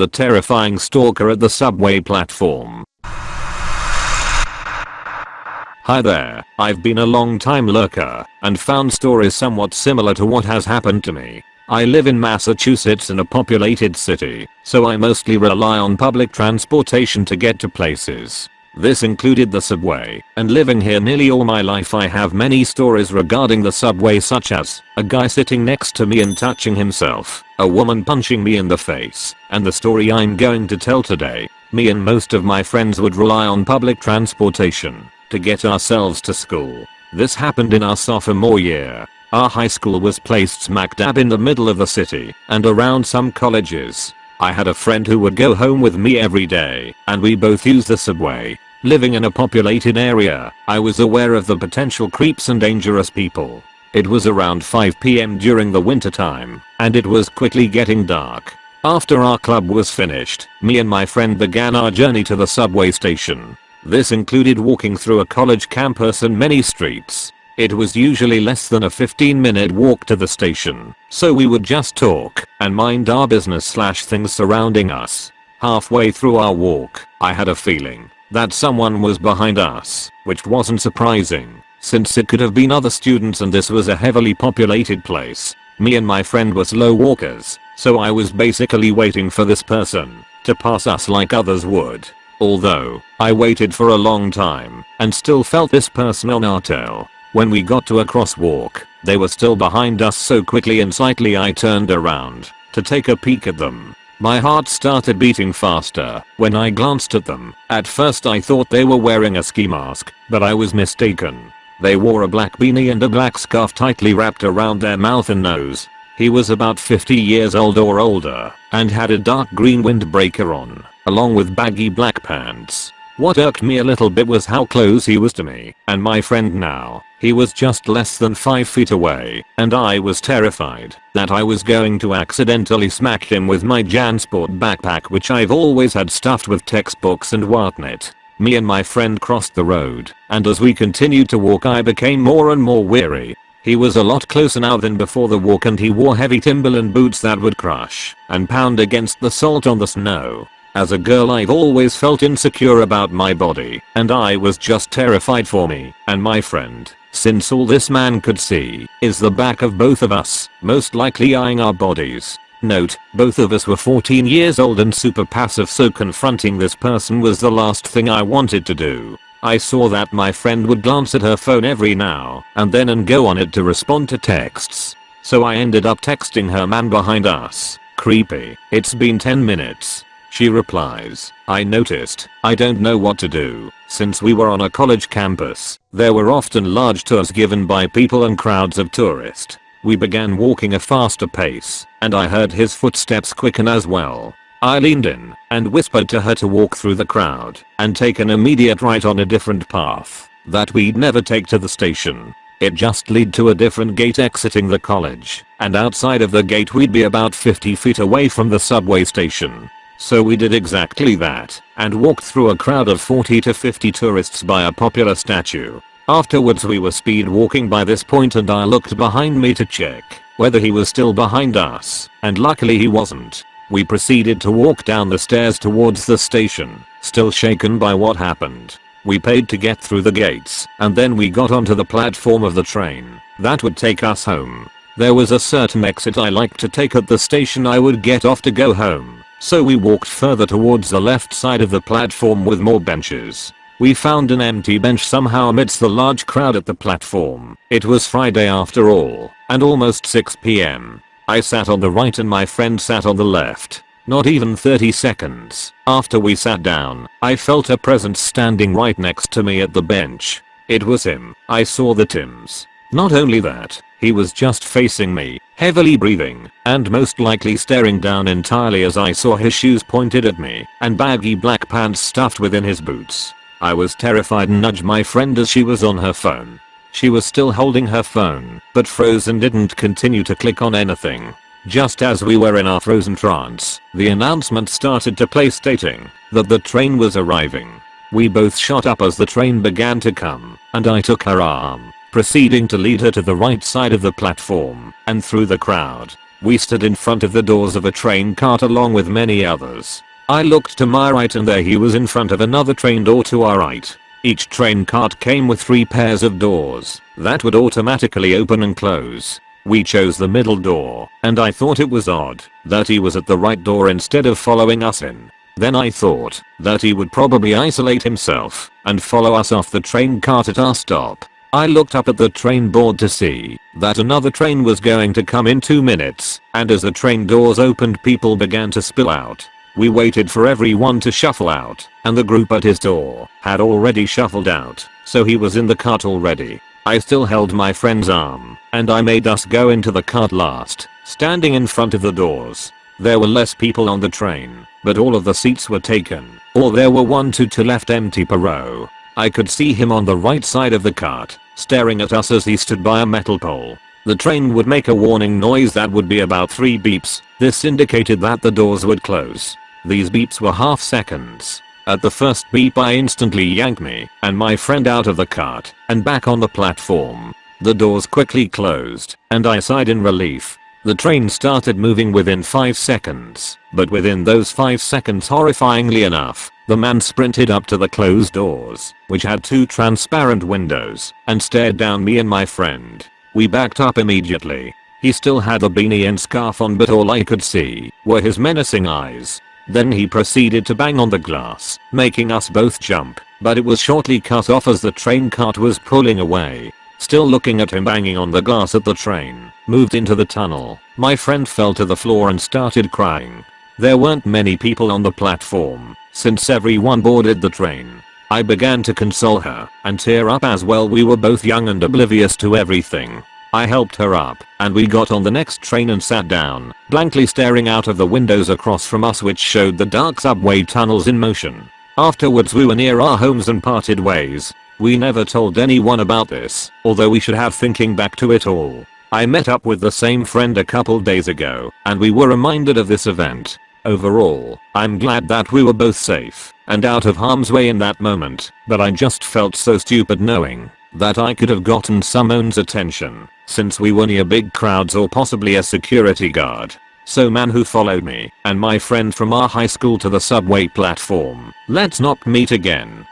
The terrifying stalker at the subway platform. Hi there, I've been a long time lurker and found stories somewhat similar to what has happened to me. I live in Massachusetts in a populated city, so I mostly rely on public transportation to get to places. This included the subway, and living here nearly all my life I have many stories regarding the subway such as, a guy sitting next to me and touching himself, a woman punching me in the face, and the story I'm going to tell today. Me and most of my friends would rely on public transportation to get ourselves to school. This happened in our sophomore year. Our high school was placed smack dab in the middle of the city and around some colleges. I had a friend who would go home with me every day and we both used the subway. Living in a populated area, I was aware of the potential creeps and dangerous people. It was around 5pm during the winter time and it was quickly getting dark. After our club was finished, me and my friend began our journey to the subway station. This included walking through a college campus and many streets. It was usually less than a 15 minute walk to the station, so we would just talk and mind our business slash things surrounding us. Halfway through our walk, I had a feeling that someone was behind us, which wasn't surprising, since it could have been other students and this was a heavily populated place. Me and my friend were slow walkers, so I was basically waiting for this person to pass us like others would. Although, I waited for a long time and still felt this person on our tail. When we got to a crosswalk, they were still behind us so quickly and slightly I turned around to take a peek at them. My heart started beating faster when I glanced at them. At first I thought they were wearing a ski mask, but I was mistaken. They wore a black beanie and a black scarf tightly wrapped around their mouth and nose. He was about 50 years old or older and had a dark green windbreaker on along with baggy black pants. What irked me a little bit was how close he was to me and my friend now. He was just less than 5 feet away and I was terrified that I was going to accidentally smack him with my Jansport backpack which I've always had stuffed with textbooks and whatnot. Me and my friend crossed the road and as we continued to walk I became more and more weary. He was a lot closer now than before the walk and he wore heavy Timberland boots that would crush and pound against the salt on the snow. As a girl I've always felt insecure about my body and I was just terrified for me and my friend since all this man could see is the back of both of us, most likely eyeing our bodies. Note, both of us were 14 years old and super passive so confronting this person was the last thing I wanted to do. I saw that my friend would glance at her phone every now and then and go on it to respond to texts. So I ended up texting her man behind us. Creepy. It's been 10 minutes. She replies, I noticed, I don't know what to do. Since we were on a college campus, there were often large tours given by people and crowds of tourists. We began walking a faster pace, and I heard his footsteps quicken as well. I leaned in and whispered to her to walk through the crowd and take an immediate right on a different path that we'd never take to the station. It just lead to a different gate exiting the college, and outside of the gate we'd be about 50 feet away from the subway station. So we did exactly that and walked through a crowd of 40 to 50 tourists by a popular statue. Afterwards we were speed walking by this point and I looked behind me to check whether he was still behind us and luckily he wasn't. We proceeded to walk down the stairs towards the station, still shaken by what happened. We paid to get through the gates and then we got onto the platform of the train that would take us home. There was a certain exit I liked to take at the station I would get off to go home. So we walked further towards the left side of the platform with more benches. We found an empty bench somehow amidst the large crowd at the platform. It was Friday after all, and almost 6pm. I sat on the right and my friend sat on the left. Not even 30 seconds after we sat down, I felt a presence standing right next to me at the bench. It was him. I saw the Tims. Not only that, he was just facing me, heavily breathing, and most likely staring down entirely as I saw his shoes pointed at me and baggy black pants stuffed within his boots. I was terrified and nudged my friend as she was on her phone. She was still holding her phone, but froze and didn't continue to click on anything. Just as we were in our frozen trance, the announcement started to play stating that the train was arriving. We both shot up as the train began to come, and I took her arm proceeding to lead her to the right side of the platform and through the crowd. We stood in front of the doors of a train cart along with many others. I looked to my right and there he was in front of another train door to our right. Each train cart came with three pairs of doors that would automatically open and close. We chose the middle door, and I thought it was odd that he was at the right door instead of following us in. Then I thought that he would probably isolate himself and follow us off the train cart at our stop. I looked up at the train board to see that another train was going to come in 2 minutes, and as the train doors opened people began to spill out. We waited for everyone to shuffle out, and the group at his door had already shuffled out, so he was in the cart already. I still held my friend's arm, and I made us go into the cart last, standing in front of the doors. There were less people on the train, but all of the seats were taken, or there were one to two left empty per row. I could see him on the right side of the cart, staring at us as he stood by a metal pole. The train would make a warning noise that would be about 3 beeps. This indicated that the doors would close. These beeps were half seconds. At the first beep I instantly yanked me and my friend out of the cart and back on the platform. The doors quickly closed and I sighed in relief. The train started moving within 5 seconds, but within those 5 seconds horrifyingly enough, the man sprinted up to the closed doors, which had two transparent windows, and stared down me and my friend. We backed up immediately. He still had a beanie and scarf on but all I could see were his menacing eyes. Then he proceeded to bang on the glass, making us both jump, but it was shortly cut off as the train cart was pulling away. Still looking at him banging on the glass at the train, moved into the tunnel. My friend fell to the floor and started crying. There weren't many people on the platform, since everyone boarded the train. I began to console her and tear up as well we were both young and oblivious to everything. I helped her up, and we got on the next train and sat down, blankly staring out of the windows across from us which showed the dark subway tunnels in motion. Afterwards we were near our homes and parted ways, we never told anyone about this, although we should have thinking back to it all. I met up with the same friend a couple days ago, and we were reminded of this event. Overall, I'm glad that we were both safe and out of harm's way in that moment, but I just felt so stupid knowing that I could have gotten someone's attention since we were near big crowds or possibly a security guard. So man who followed me and my friend from our high school to the subway platform, let's not meet again.